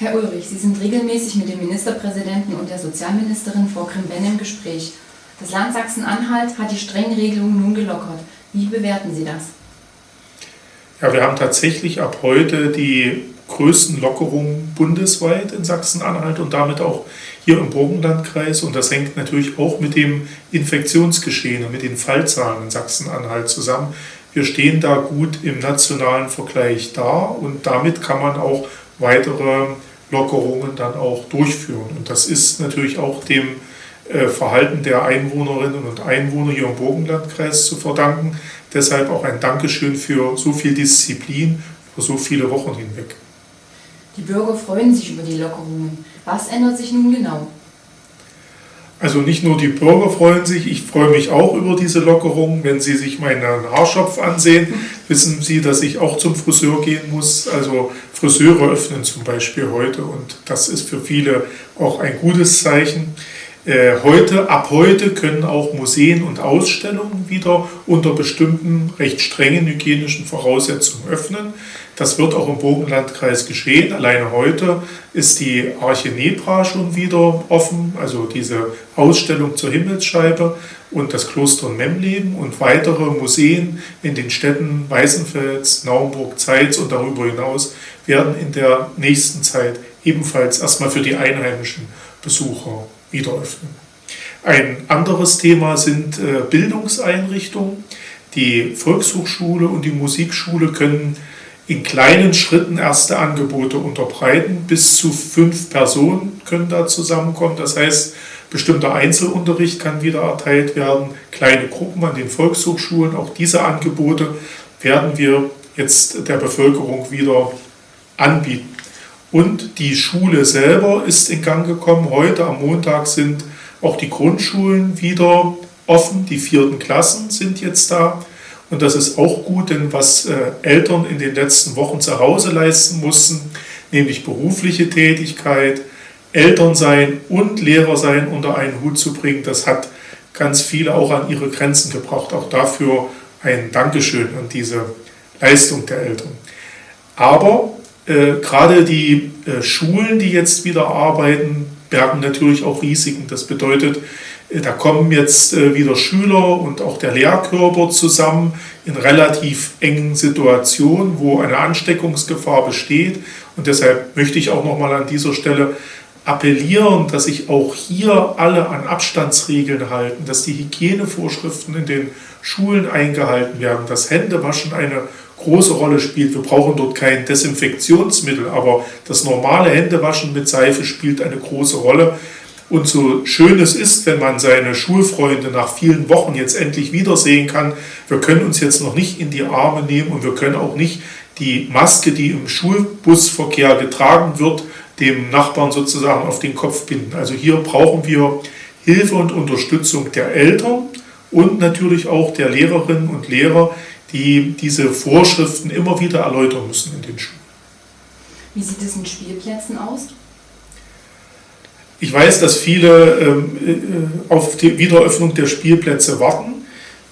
Herr Ulrich, Sie sind regelmäßig mit dem Ministerpräsidenten und der Sozialministerin Frau Krim-Benn im Gespräch. Das Land Sachsen-Anhalt hat die strengen Regelungen nun gelockert. Wie bewerten Sie das? Ja, wir haben tatsächlich ab heute die größten Lockerungen bundesweit in Sachsen-Anhalt und damit auch hier im Burgenlandkreis. Und das hängt natürlich auch mit dem Infektionsgeschehen und mit den Fallzahlen in Sachsen-Anhalt zusammen. Wir stehen da gut im nationalen Vergleich da und damit kann man auch weitere Lockerungen dann auch durchführen. Und das ist natürlich auch dem äh, Verhalten der Einwohnerinnen und Einwohner hier im Burgenlandkreis zu verdanken. Deshalb auch ein Dankeschön für so viel Disziplin über so viele Wochen hinweg. Die Bürger freuen sich über die Lockerungen. Was ändert sich nun genau? Also nicht nur die Bürger freuen sich, ich freue mich auch über diese Lockerung. Wenn Sie sich meinen Haarschopf ansehen, wissen Sie, dass ich auch zum Friseur gehen muss. Also Friseure öffnen zum Beispiel heute und das ist für viele auch ein gutes Zeichen. Äh, heute, ab heute können auch Museen und Ausstellungen wieder unter bestimmten recht strengen hygienischen Voraussetzungen öffnen. Das wird auch im Burgenlandkreis geschehen. Alleine heute ist die Arche Nebra schon wieder offen, also diese Ausstellung zur Himmelsscheibe und das Kloster Memleben und weitere Museen in den Städten Weißenfels, Naumburg, Zeitz und darüber hinaus werden in der nächsten Zeit ebenfalls erstmal für die einheimischen Besucher wieder öffnen. Ein anderes Thema sind äh, Bildungseinrichtungen. Die Volkshochschule und die Musikschule können in kleinen Schritten erste Angebote unterbreiten. Bis zu fünf Personen können da zusammenkommen. Das heißt, bestimmter Einzelunterricht kann wieder erteilt werden, kleine Gruppen an den Volkshochschulen. Auch diese Angebote werden wir jetzt der Bevölkerung wieder anbieten. Und die Schule selber ist in Gang gekommen. Heute am Montag sind auch die Grundschulen wieder offen. Die vierten Klassen sind jetzt da. Und das ist auch gut, denn was äh, Eltern in den letzten Wochen zu Hause leisten mussten, nämlich berufliche Tätigkeit, Elternsein und Lehrersein unter einen Hut zu bringen, das hat ganz viele auch an ihre Grenzen gebracht. Auch dafür ein Dankeschön an diese Leistung der Eltern. Aber äh, gerade die äh, Schulen, die jetzt wieder arbeiten, bergen natürlich auch Risiken. Das bedeutet, da kommen jetzt äh, wieder Schüler und auch der Lehrkörper zusammen in relativ engen Situationen, wo eine Ansteckungsgefahr besteht. Und deshalb möchte ich auch nochmal an dieser Stelle appellieren, dass sich auch hier alle an Abstandsregeln halten, dass die Hygienevorschriften in den Schulen eingehalten werden, dass Händewaschen eine große Rolle spielt. Wir brauchen dort kein Desinfektionsmittel, aber das normale Händewaschen mit Seife spielt eine große Rolle. Und so schön es ist, wenn man seine Schulfreunde nach vielen Wochen jetzt endlich wiedersehen kann, wir können uns jetzt noch nicht in die Arme nehmen und wir können auch nicht die Maske, die im Schulbusverkehr getragen wird, dem Nachbarn sozusagen auf den Kopf binden. Also hier brauchen wir Hilfe und Unterstützung der Eltern und natürlich auch der Lehrerinnen und Lehrer, die diese Vorschriften immer wieder erläutern müssen in den Schulen. Wie sieht es in Spielplätzen aus? Ich weiß, dass viele ähm, äh, auf die Wiederöffnung der Spielplätze warten.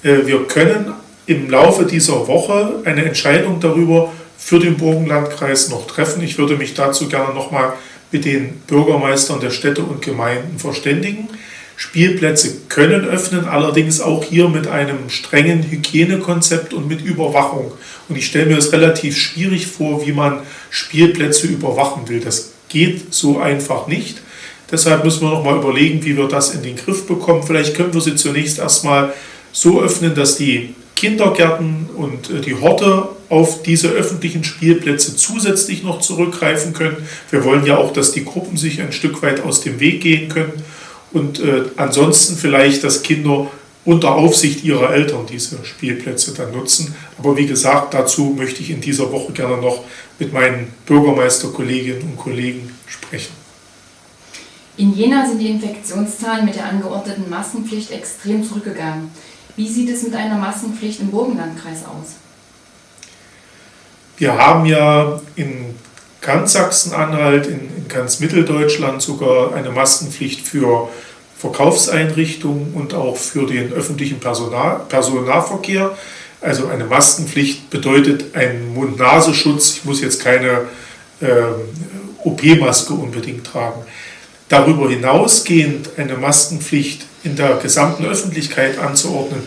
Äh, wir können im Laufe dieser Woche eine Entscheidung darüber für den Burgenlandkreis noch treffen. Ich würde mich dazu gerne nochmal mit den Bürgermeistern der Städte und Gemeinden verständigen. Spielplätze können öffnen, allerdings auch hier mit einem strengen Hygienekonzept und mit Überwachung. Und ich stelle mir es relativ schwierig vor, wie man Spielplätze überwachen will. Das geht so einfach nicht. Deshalb müssen wir nochmal überlegen, wie wir das in den Griff bekommen. Vielleicht können wir sie zunächst erstmal so öffnen, dass die Kindergärten und äh, die Horte auf diese öffentlichen Spielplätze zusätzlich noch zurückgreifen können. Wir wollen ja auch, dass die Gruppen sich ein Stück weit aus dem Weg gehen können und äh, ansonsten vielleicht, dass Kinder unter Aufsicht ihrer Eltern diese Spielplätze dann nutzen. Aber wie gesagt, dazu möchte ich in dieser Woche gerne noch mit meinen Bürgermeisterkolleginnen und Kollegen sprechen. In Jena sind die Infektionszahlen mit der angeordneten Maskenpflicht extrem zurückgegangen. Wie sieht es mit einer Maskenpflicht im Burgenlandkreis aus? Wir haben ja in ganz Sachsen-Anhalt, in, in ganz Mitteldeutschland sogar eine Maskenpflicht für Verkaufseinrichtungen und auch für den öffentlichen Personal, Personennahverkehr. Also eine Maskenpflicht bedeutet einen Mund-Nasenschutz. Ich muss jetzt keine äh, OP-Maske unbedingt tragen. Darüber hinausgehend eine Maskenpflicht in der gesamten Öffentlichkeit anzuordnen,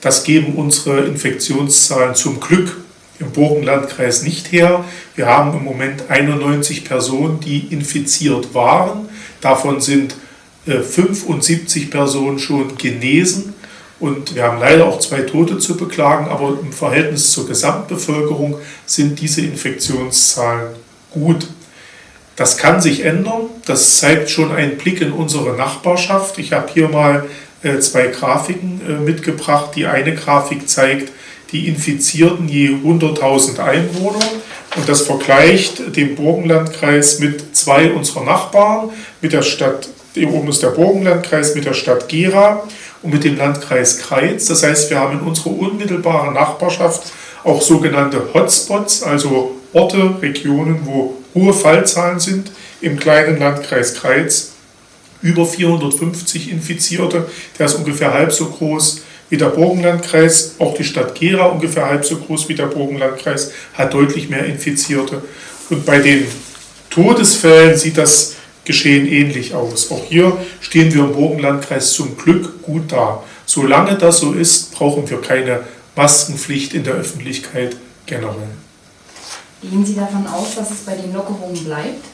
das geben unsere Infektionszahlen zum Glück im Burgenlandkreis nicht her. Wir haben im Moment 91 Personen, die infiziert waren. Davon sind 75 äh, Personen schon genesen. Und wir haben leider auch zwei Tote zu beklagen, aber im Verhältnis zur Gesamtbevölkerung sind diese Infektionszahlen gut. Das kann sich ändern. Das zeigt schon ein Blick in unsere Nachbarschaft. Ich habe hier mal äh, zwei Grafiken äh, mitgebracht. Die eine Grafik zeigt die Infizierten je 100.000 Einwohner und das vergleicht den Burgenlandkreis mit zwei unserer Nachbarn, mit der Stadt, hier oben ist der Burgenlandkreis, mit der Stadt Gera und mit dem Landkreis Kreiz. Das heißt, wir haben in unserer unmittelbaren Nachbarschaft auch sogenannte Hotspots, also Orte, Regionen, wo hohe Fallzahlen sind im kleinen Landkreis Kreiz. Über 450 Infizierte, der ist ungefähr halb so groß wie der Burgenlandkreis. Auch die Stadt Gera ungefähr halb so groß wie der Burgenlandkreis hat deutlich mehr Infizierte. Und bei den Todesfällen sieht das Geschehen ähnlich aus. Auch hier stehen wir im Burgenlandkreis zum Glück gut da. Solange das so ist, brauchen wir keine Maskenpflicht in der Öffentlichkeit generell. Gehen Sie davon aus, dass es bei den Lockerungen bleibt?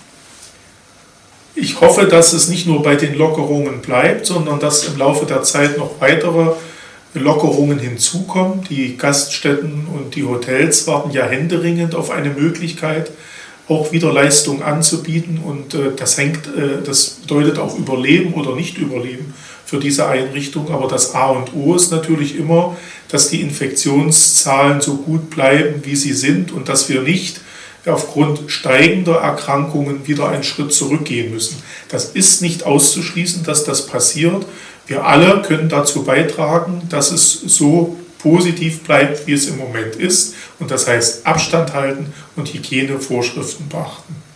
Ich hoffe, dass es nicht nur bei den Lockerungen bleibt, sondern dass im Laufe der Zeit noch weitere Lockerungen hinzukommen. Die Gaststätten und die Hotels warten ja händeringend auf eine Möglichkeit, auch wieder Leistung anzubieten. Und äh, das hängt, äh, das bedeutet auch Überleben oder nicht Überleben für diese Einrichtung. Aber das A und O ist natürlich immer, dass die Infektionszahlen so gut bleiben, wie sie sind und dass wir nicht aufgrund steigender Erkrankungen wieder einen Schritt zurückgehen müssen. Das ist nicht auszuschließen, dass das passiert. Wir alle können dazu beitragen, dass es so positiv bleibt, wie es im Moment ist. Und das heißt Abstand halten und Hygienevorschriften beachten.